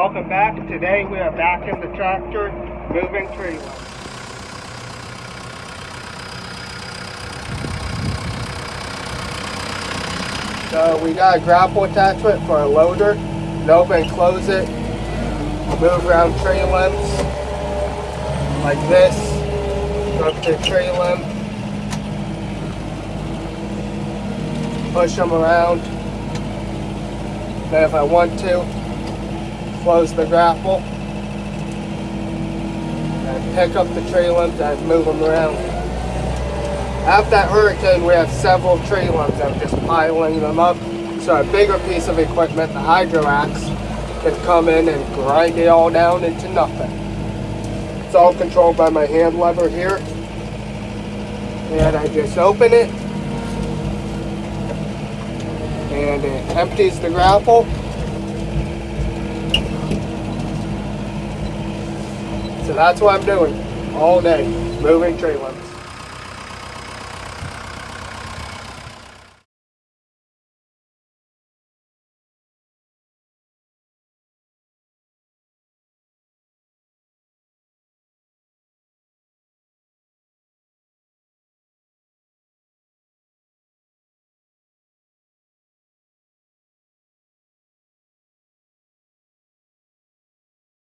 Welcome back. Today we are back in the tractor moving tree limbs. So we got a grapple attachment for a loader. You open and close it. Move around tree limbs like this. Go up to the tree limb. Push them around. Then if I want to, close the grapple. And pick up the tree limbs and move them around. After that hurricane, we have several tree limbs. I'm just piling them up. So a bigger piece of equipment, the hydro axe, can come in and grind it all down into nothing. It's all controlled by my hand lever here. And I just open it. And it empties the grapple. So that's what I'm doing all day, moving tree limbs.